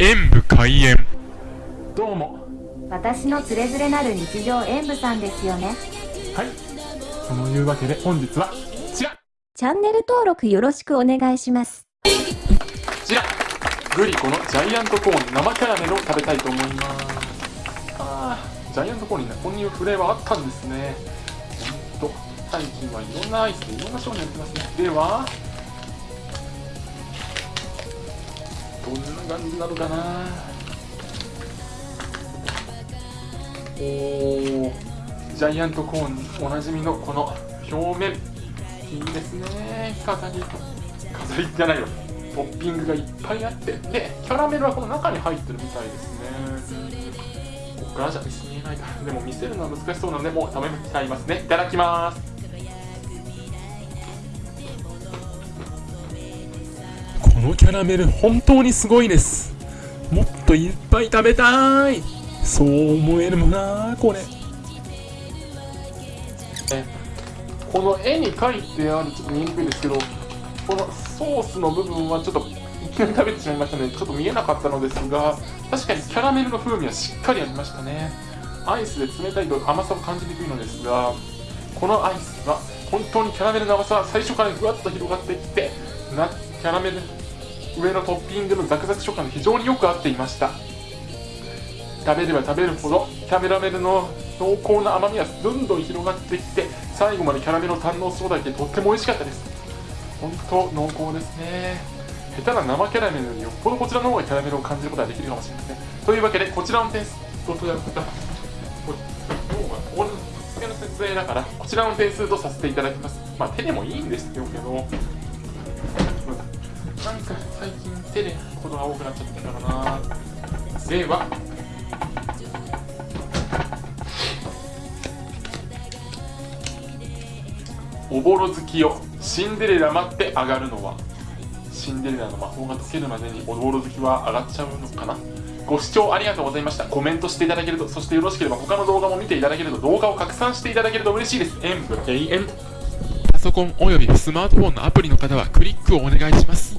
演武開演。どうも。私のつれづれなる日常演舞さんですよね。はい。そのいうわけで本日はこちら。チャンネル登録よろしくお願いします。こちら。グリコのジャイアントコーン生キャラメルを食べたいと思います。あージャイアントコーンにねこういうフレーバーあったんですね。ほんと最近はいろんなアイスでいろんな商品やってますね。ではどんな感じなるかな。おージャイアントコーンおなじみのこの表面いいですね。飾り飾りじゃないよ。トッピングがいっぱいあってでキャラメルはこの中に入ってるみたいですね。ここからじゃ見せないからでも見せるのは難しそうなのでもう食べちゃいますね。いただきます。このキャラメル本当にすごいです。もっといっぱい食べたい。そう思えるもんなこれ。この絵に描いてあるちょっと見にくいですけどこのソースの部分はちょっといきなり食べてしまいましたね。ちょっと見えなかったのですが確かにキャラメルの風味はしっかりありましたね。アイスで冷たいと甘さを感じにくいのですがこのアイスは本当にキャラメルの甘さは最初からぐわっと広がってきてなキャラメル上のトッピングのザクザク食感が非常によく合っていました。食べれば食べるほどキャラメルの濃厚な甘みがどんどん広がってきて最後までキャラメルを堪能することがでとっても美味しかったです。本当濃厚ですね。下手な生キャラメルよりよっぽどこちらの方がキャラメルを感じることができるかもしれません。というわけでこちらの点数ととやった。これ今日は俺の説明だからこちらの点数とさせていただきます。まあ手でもいいんですけど。最近手でことが多くなっちゃったからな。では。おぼろ月よシンデレラ待って上がるのは。シンデレラの魔法が解けるまでにおぼろ月は上がっちゃうのかな。ご視聴ありがとうございました。コメントしていただけるとそしてよろしければ他の動画も見ていただけると動画を拡散していただけると嬉しいです。演武永遠パソコンおよびスマートフォンのアプリの方はクリックをお願いします。